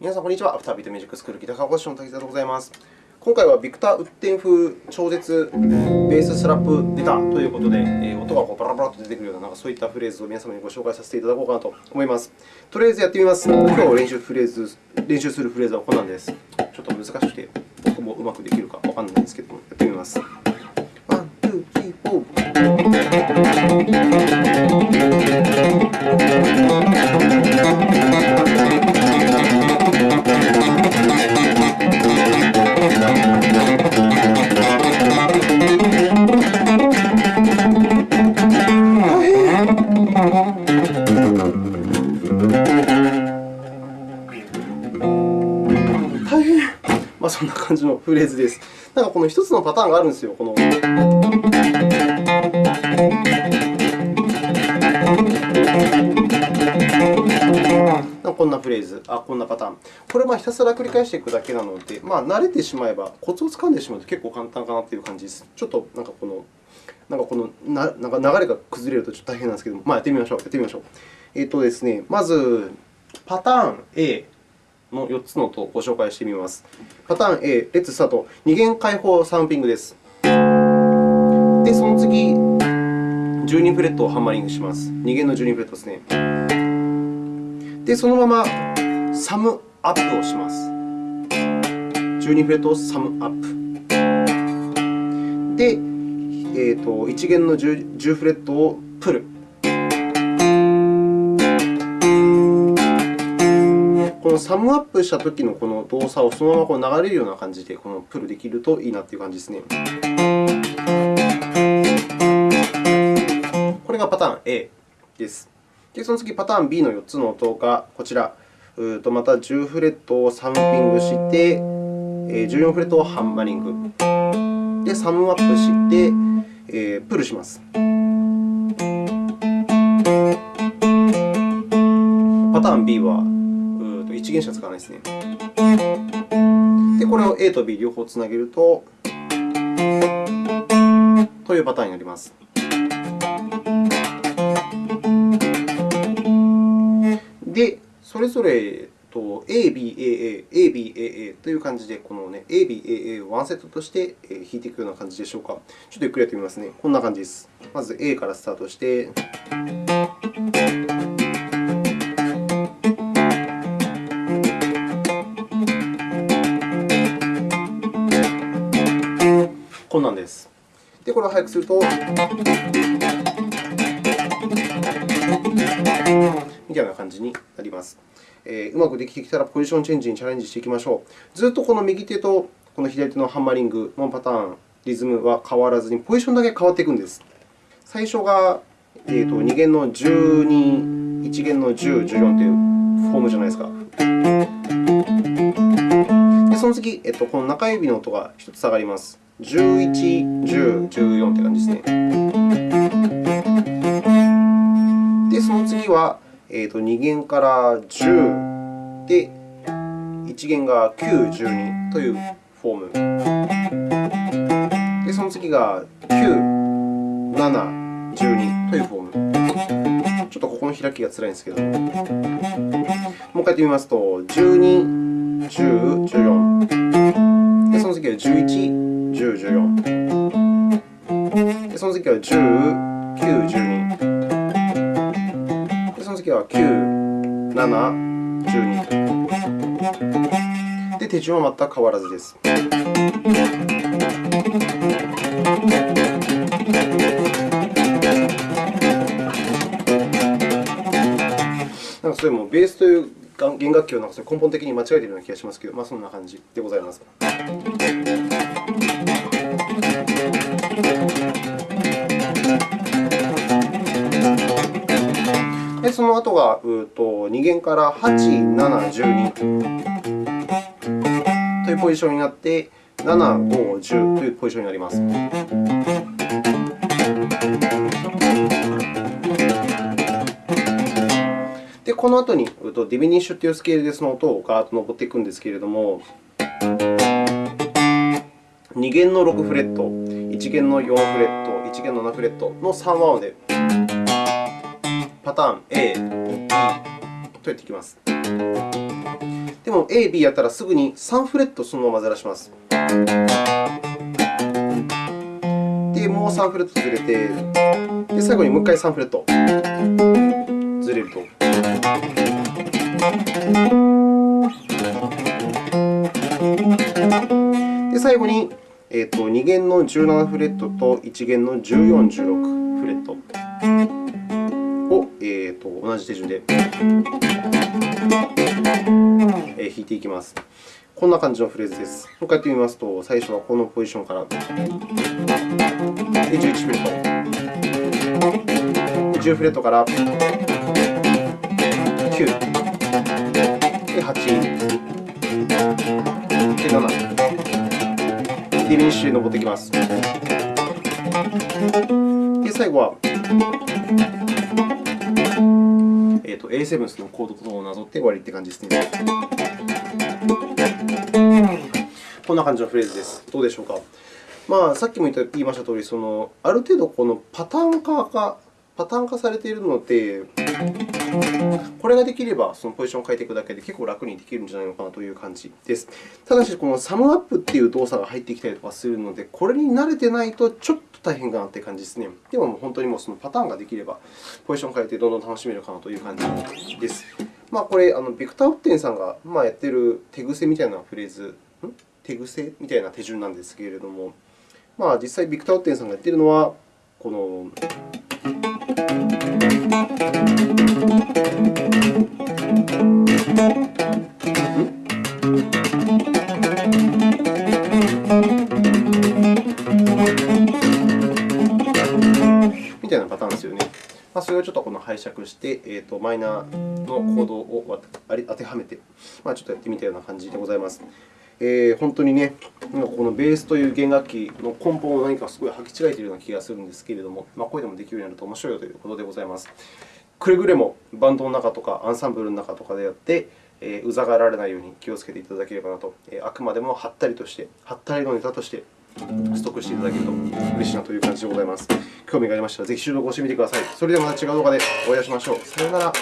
皆さん、こんにちは。アフタービートミュージックスクールギター科講師の滝沢でございます。今回はビクター・ウッテン風超絶ベーススラップネタということで、え、音がこうバラバラと出てくるようななんかそういったフレーズを皆様にご紹介させていただこうかなと思います。とりあえずやってみます。今日練習フレーズ練習するフレーズはこんなんです。ちょっと難しくて、僕もうまくできるかわからないんですけども、やってみます。 one、two、three、foー。あ、そんな感じのフレーズです。なんかこの一つのパターンがあるんですよ。このこんなフレーズ、あこんなパターン。これはひたすら繰り返していくだけなので、まあ、慣れてしまえば、コツをつかんでしまうと結構簡単かなという感じです。ちょっとなんかこのなんかこのななんか流れが崩れるとちょっと大変なんですけども、まあ、やってみましょう。やってみましょう。えっ、とですね、まず、パターン A の4つの音をご紹介してみます。パターン A、レッツスタート。二弦開放サンピングです。で、その次、12フレットをハンマリングします。二弦の12フレットですね。で、そのままサムアップをします。12フレットをサムアップ。で、えーと、1弦の 10, 10フレットをプル。のサムアップしたときのこの動作をそのままこう流れるような感じでこのプルできるといいなという感じですね。これがパターン A です。で、その次、パターン B の4つの音がこちら。うとまた10フレットをサムピングして、14フレットをハンマリング。で、サムアップして、えー、プルします。パターン B は1弦しか使わないですね。で、これを A と B 両方つなげると、というパターンになります。で、それぞれ ABAA、ABAA という感じで、この、ね、ABAA をワンセットとして弾いていくような感じでしょうか。ちょっとゆっくりやってみますね。こんな感じです。まず A からスタートして、で、これを速くすると、みたいな感じになります。えー、うまくできてきたら、ポジションチェンジにチャレンジしていきましょう。ずっとこの右手とこの左手のハンマリングのパターン、リズムは変わらずに、ポジションだけ変わっていくんです。最初が、えー、と2弦の12、1弦の10、14というフォームじゃないですか。でその次、えっと、この中指の音が1つ下がります。11、10、14という感じですね。で、その次は、えー、と2弦から10で、1弦が9、12というフォーム。で、その次が9、7、12というフォーム。ちょっとここの開きがつらいんですけど、もう一回やってみますと、12、10、14。で、その次は11、10、14。で、その次は10、9、12。で、その次は9、7、12。で、手順は全く変わらずです。なんかそれもベースという弦楽器をなんかそれ根本的に間違えているような気がしますけど、まあ、そんな感じでございます。その後がうと2弦から8、7、12というポジションになって、7、5、10というポジションになります。で、この後にディミニッシュというスケールでその音をガーッと上っていくんですけれども、2弦の6フレット、1弦の4フレット、1弦の7フレットの3和音で、ターン A、E とやっていきます。で、も A、B やったらすぐに3フレットそのままずらします。で、もう3フレットずれて、で最後にもう1回3フレットずれると。で、最後に、えーと、2弦の17フレットと1弦の14、16フレットを、えーと、同じ手順で、弾いていきます。こんな感じのフレーズです。もう一回やってみますと、最初はこのポジションから、で11フレット、10フレットから9、で8、で7、ディミニッシュで登っていきます。で、最後は、ーと、A7 のコードをなぞって終わりという感じですね。こんな感じのフレーズです。どうでしょうか。まあ、さっきも言いましたとおり、そのある程度このパターン化がパターン化されているので、これができれば、そのポジションを変えていくだけで結構楽にできるんじゃないのかなという感じです。ただし、このサムアップという動作が入ってきたりとかするので、これに慣れてないとちょっと大変かなという感じですね。でも、本当にもうそのパターンができれば、ポジションを変えてどんどん楽しめるかなという感じです。まあ、これ、あのビクター・ウッテンさんがまやっている手癖みたいなフレーズ手癖？みたいな手順なんですけれども、まあ、実際、ビクター・オッテンさんがやっているのは、このみたいなパターンですよね。まあ、それをちょっとこの拝借して、えーと、マイナーのコードを当てはめて、まあ、ちょっとやってみたような感じでございます。えー、本当にね、このベースという弦楽器の根本を何かすごい履き違えているような気がするんですけれども、まあ、これでもできるようになると面白いよということでございます。くれぐれもバンドの中とかアンサンブルの中とかでやって、えー、うざがられないように気をつけていただければなと、えー、あくまでもはったりとして、はったりのネタとしてストックしていただけると嬉しいなという感じでございます。興味がありましたら、ぜひ収録をしてみてください。それではまた違う動画でお会いしましょう。さようなら。